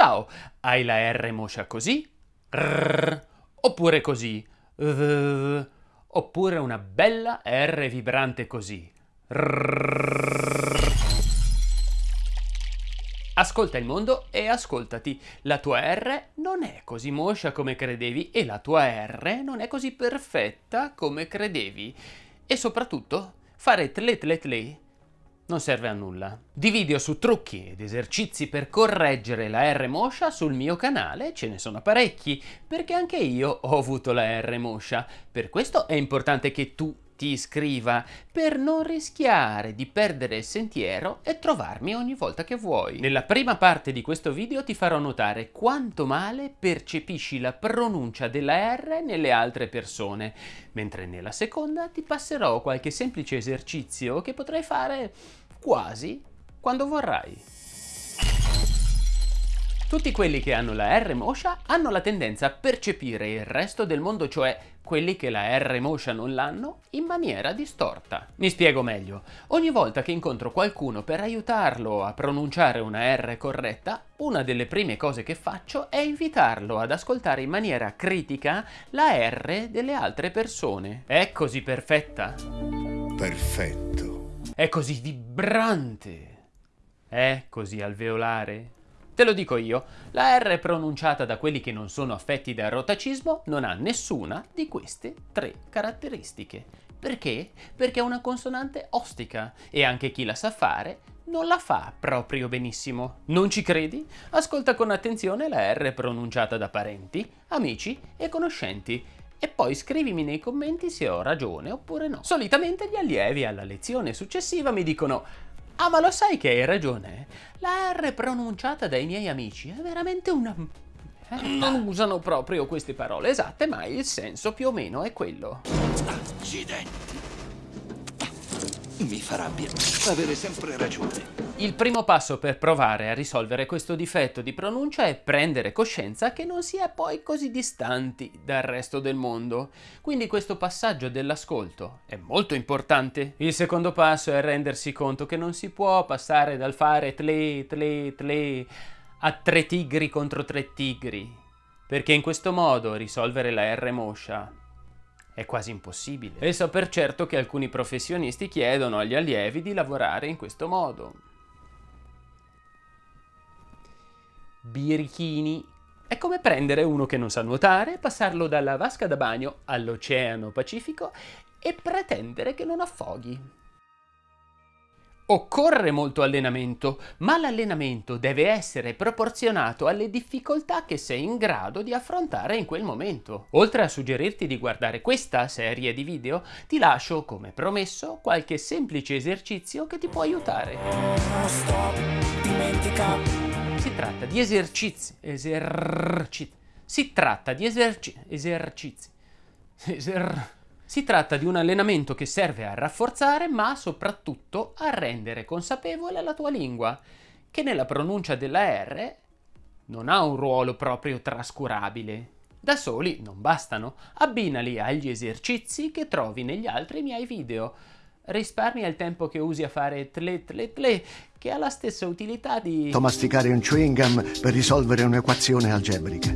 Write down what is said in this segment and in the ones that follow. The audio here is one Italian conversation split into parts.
Ciao, hai la R moscia così? Rrr, oppure così? Rrr, oppure una bella R vibrante così? Rrr. Ascolta il mondo e ascoltati. La tua R non è così moscia come credevi e la tua R non è così perfetta come credevi. E soprattutto, fare tle tle tle non serve a nulla. Di video su trucchi ed esercizi per correggere la R moscia sul mio canale ce ne sono parecchi, perché anche io ho avuto la R moscia. Per questo è importante che tu ti iscriva per non rischiare di perdere il sentiero e trovarmi ogni volta che vuoi. Nella prima parte di questo video ti farò notare quanto male percepisci la pronuncia della R nelle altre persone, mentre nella seconda ti passerò qualche semplice esercizio che potrai fare quasi quando vorrai. Tutti quelli che hanno la R moscia hanno la tendenza a percepire il resto del mondo, cioè quelli che la R moscia non l'hanno, in maniera distorta. Mi spiego meglio. Ogni volta che incontro qualcuno per aiutarlo a pronunciare una R corretta, una delle prime cose che faccio è invitarlo ad ascoltare in maniera critica la R delle altre persone. È così perfetta? Perfetto. È così vibrante? È così alveolare? Te lo dico io, la R pronunciata da quelli che non sono affetti da rotacismo non ha nessuna di queste tre caratteristiche. Perché? Perché è una consonante ostica e anche chi la sa fare non la fa proprio benissimo. Non ci credi? Ascolta con attenzione la R pronunciata da parenti, amici e conoscenti e poi scrivimi nei commenti se ho ragione oppure no. Solitamente gli allievi alla lezione successiva mi dicono Ah, ma lo sai che hai ragione? La R pronunciata dai miei amici è veramente una... Eh, non usano proprio queste parole esatte, ma il senso più o meno è quello. Accidenti. Mi fa rabbia avere sempre ragione. Il primo passo per provare a risolvere questo difetto di pronuncia è prendere coscienza che non si è poi così distanti dal resto del mondo. Quindi questo passaggio dell'ascolto è molto importante. Il secondo passo è rendersi conto che non si può passare dal fare tle tle tle a tre tigri contro tre tigri, perché in questo modo risolvere la R moscia è quasi impossibile. E so per certo che alcuni professionisti chiedono agli allievi di lavorare in questo modo. Birichini. È come prendere uno che non sa nuotare, passarlo dalla vasca da bagno all'Oceano Pacifico e pretendere che non affoghi. Occorre molto allenamento, ma l'allenamento deve essere proporzionato alle difficoltà che sei in grado di affrontare in quel momento. Oltre a suggerirti di guardare questa serie di video, ti lascio, come promesso, qualche semplice esercizio che ti può aiutare. Tratta di esercizi, esercizi, si tratta di eserci, esercizi, eser... Si tratta di un allenamento che serve a rafforzare ma soprattutto a rendere consapevole la tua lingua, che nella pronuncia della R non ha un ruolo proprio trascurabile. Da soli non bastano, abbinali agli esercizi che trovi negli altri miei video. Risparmia il tempo che usi a fare tle tle tle, che ha la stessa utilità di... Masticare un chewing gum per risolvere un'equazione algebrica.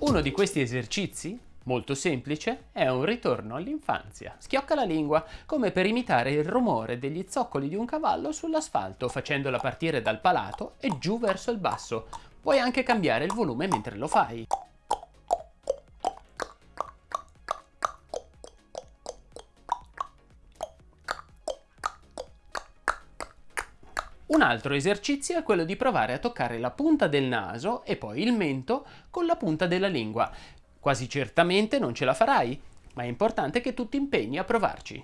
Uno di questi esercizi molto semplice, è un ritorno all'infanzia. Schiocca la lingua, come per imitare il rumore degli zoccoli di un cavallo sull'asfalto, facendola partire dal palato e giù verso il basso. Puoi anche cambiare il volume mentre lo fai. Un altro esercizio è quello di provare a toccare la punta del naso e poi il mento con la punta della lingua. Quasi certamente non ce la farai, ma è importante che tu ti impegni a provarci.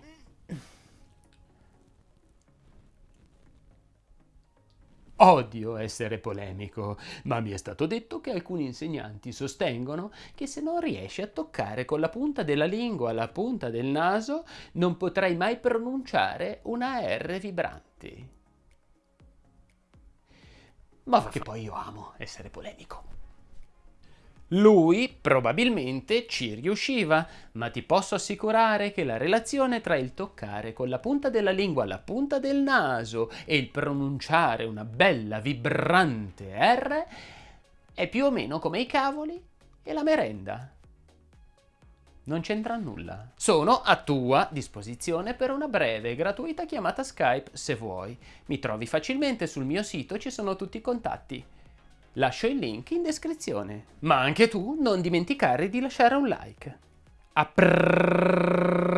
Odio essere polemico, ma mi è stato detto che alcuni insegnanti sostengono che se non riesci a toccare con la punta della lingua la punta del naso, non potrai mai pronunciare una R vibrante. Ma che poi io amo essere polemico. Lui probabilmente ci riusciva, ma ti posso assicurare che la relazione tra il toccare con la punta della lingua la punta del naso e il pronunciare una bella vibrante R è più o meno come i cavoli e la merenda. Non c'entra nulla. Sono a tua disposizione per una breve e gratuita chiamata Skype se vuoi. Mi trovi facilmente sul mio sito, ci sono tutti i contatti. Lascio il link in descrizione. Ma anche tu non dimenticare di lasciare un like. A prrrr.